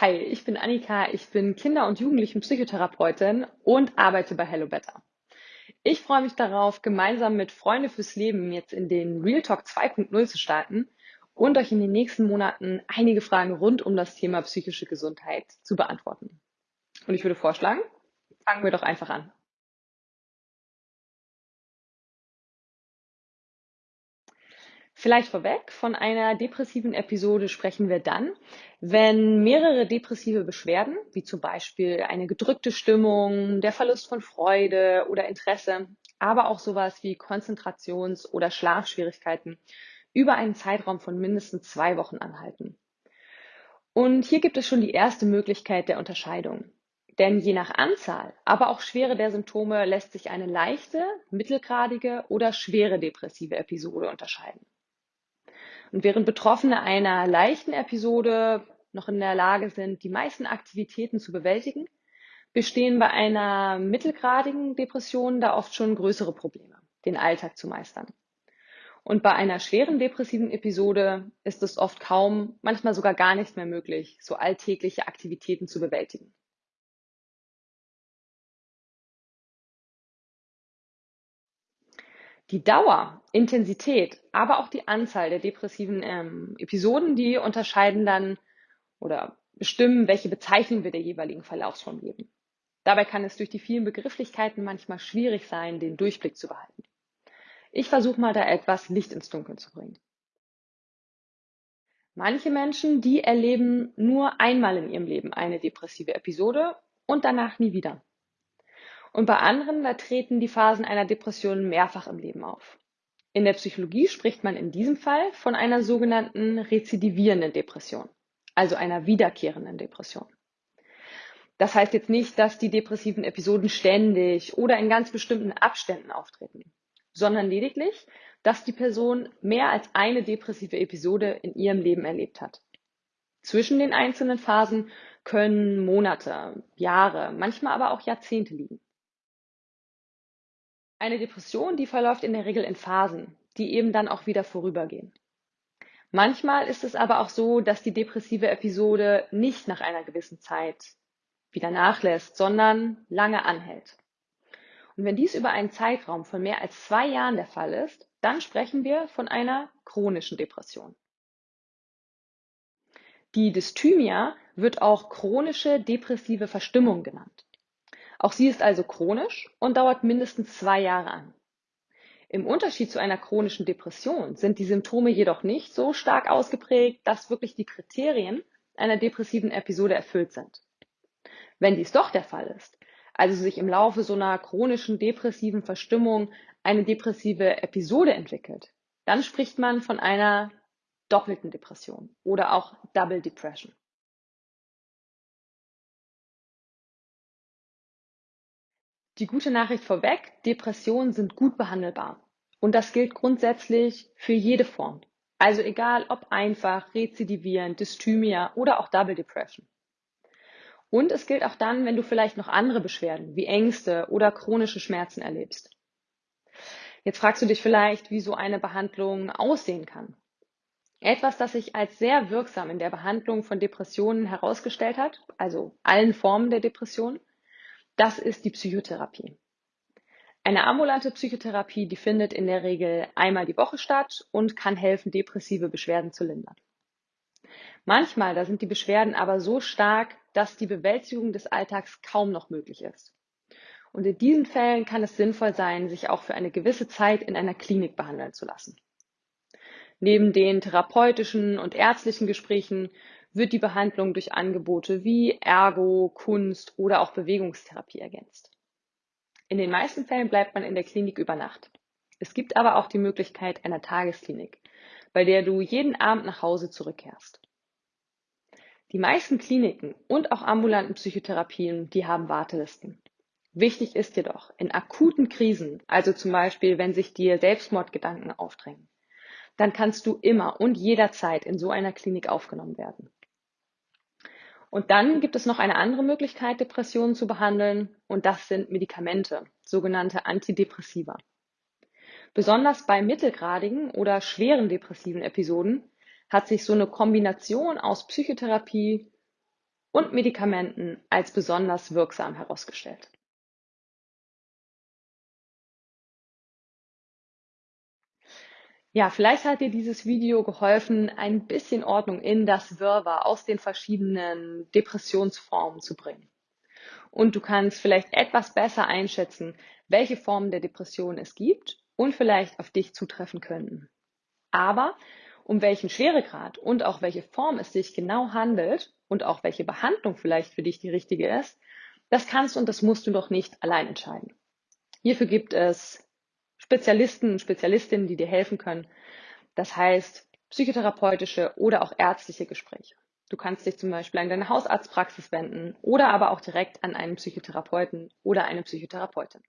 Hi, ich bin Annika, ich bin Kinder- und Jugendlichen-Psychotherapeutin und arbeite bei Hello Better. Ich freue mich darauf, gemeinsam mit Freunde fürs Leben jetzt in den Real Talk 2.0 zu starten und euch in den nächsten Monaten einige Fragen rund um das Thema psychische Gesundheit zu beantworten. Und ich würde vorschlagen, fangen wir doch einfach an. Vielleicht vorweg, von einer depressiven Episode sprechen wir dann, wenn mehrere depressive Beschwerden, wie zum Beispiel eine gedrückte Stimmung, der Verlust von Freude oder Interesse, aber auch sowas wie Konzentrations- oder Schlafschwierigkeiten über einen Zeitraum von mindestens zwei Wochen anhalten. Und hier gibt es schon die erste Möglichkeit der Unterscheidung. Denn je nach Anzahl, aber auch Schwere der Symptome lässt sich eine leichte, mittelgradige oder schwere depressive Episode unterscheiden. Und während Betroffene einer leichten Episode noch in der Lage sind, die meisten Aktivitäten zu bewältigen, bestehen bei einer mittelgradigen Depression da oft schon größere Probleme, den Alltag zu meistern. Und bei einer schweren depressiven Episode ist es oft kaum, manchmal sogar gar nicht mehr möglich, so alltägliche Aktivitäten zu bewältigen. Die Dauer, Intensität, aber auch die Anzahl der depressiven ähm, Episoden, die unterscheiden dann oder bestimmen, welche Bezeichnung wir der jeweiligen Verlaufsform geben. Dabei kann es durch die vielen Begrifflichkeiten manchmal schwierig sein, den Durchblick zu behalten. Ich versuche mal da etwas Licht ins Dunkeln zu bringen. Manche Menschen, die erleben nur einmal in ihrem Leben eine depressive Episode und danach nie wieder. Und bei anderen, da treten die Phasen einer Depression mehrfach im Leben auf. In der Psychologie spricht man in diesem Fall von einer sogenannten rezidivierenden Depression, also einer wiederkehrenden Depression. Das heißt jetzt nicht, dass die depressiven Episoden ständig oder in ganz bestimmten Abständen auftreten, sondern lediglich, dass die Person mehr als eine depressive Episode in ihrem Leben erlebt hat. Zwischen den einzelnen Phasen können Monate, Jahre, manchmal aber auch Jahrzehnte liegen. Eine Depression, die verläuft in der Regel in Phasen, die eben dann auch wieder vorübergehen. Manchmal ist es aber auch so, dass die depressive Episode nicht nach einer gewissen Zeit wieder nachlässt, sondern lange anhält. Und wenn dies über einen Zeitraum von mehr als zwei Jahren der Fall ist, dann sprechen wir von einer chronischen Depression. Die Dysthymia wird auch chronische depressive Verstimmung genannt. Auch sie ist also chronisch und dauert mindestens zwei Jahre an. Im Unterschied zu einer chronischen Depression sind die Symptome jedoch nicht so stark ausgeprägt, dass wirklich die Kriterien einer depressiven Episode erfüllt sind. Wenn dies doch der Fall ist, also sich im Laufe so einer chronischen depressiven Verstimmung eine depressive Episode entwickelt, dann spricht man von einer doppelten Depression oder auch Double Depression. Die gute Nachricht vorweg, Depressionen sind gut behandelbar. Und das gilt grundsätzlich für jede Form. Also egal ob einfach, rezidivierend, Dysthymia oder auch Double Depression. Und es gilt auch dann, wenn du vielleicht noch andere Beschwerden wie Ängste oder chronische Schmerzen erlebst. Jetzt fragst du dich vielleicht, wie so eine Behandlung aussehen kann. Etwas, das sich als sehr wirksam in der Behandlung von Depressionen herausgestellt hat, also allen Formen der Depression, das ist die Psychotherapie. Eine ambulante Psychotherapie, die findet in der Regel einmal die Woche statt und kann helfen, depressive Beschwerden zu lindern. Manchmal, da sind die Beschwerden aber so stark, dass die Bewältigung des Alltags kaum noch möglich ist. Und in diesen Fällen kann es sinnvoll sein, sich auch für eine gewisse Zeit in einer Klinik behandeln zu lassen. Neben den therapeutischen und ärztlichen Gesprächen wird die Behandlung durch Angebote wie Ergo, Kunst oder auch Bewegungstherapie ergänzt. In den meisten Fällen bleibt man in der Klinik über Nacht. Es gibt aber auch die Möglichkeit einer Tagesklinik, bei der du jeden Abend nach Hause zurückkehrst. Die meisten Kliniken und auch ambulanten Psychotherapien, die haben Wartelisten. Wichtig ist jedoch, in akuten Krisen, also zum Beispiel, wenn sich dir Selbstmordgedanken aufdrängen, dann kannst du immer und jederzeit in so einer Klinik aufgenommen werden. Und dann gibt es noch eine andere Möglichkeit, Depressionen zu behandeln, und das sind Medikamente, sogenannte Antidepressiva. Besonders bei mittelgradigen oder schweren depressiven Episoden hat sich so eine Kombination aus Psychotherapie und Medikamenten als besonders wirksam herausgestellt. Ja, vielleicht hat dir dieses Video geholfen, ein bisschen Ordnung in das Wirrwarr aus den verschiedenen Depressionsformen zu bringen. Und du kannst vielleicht etwas besser einschätzen, welche Formen der Depression es gibt und vielleicht auf dich zutreffen könnten. Aber um welchen Schweregrad und auch welche Form es sich genau handelt und auch welche Behandlung vielleicht für dich die richtige ist, das kannst und das musst du doch nicht allein entscheiden. Hierfür gibt es Spezialisten und Spezialistinnen, die dir helfen können. Das heißt, psychotherapeutische oder auch ärztliche Gespräche. Du kannst dich zum Beispiel an deine Hausarztpraxis wenden oder aber auch direkt an einen Psychotherapeuten oder eine Psychotherapeutin.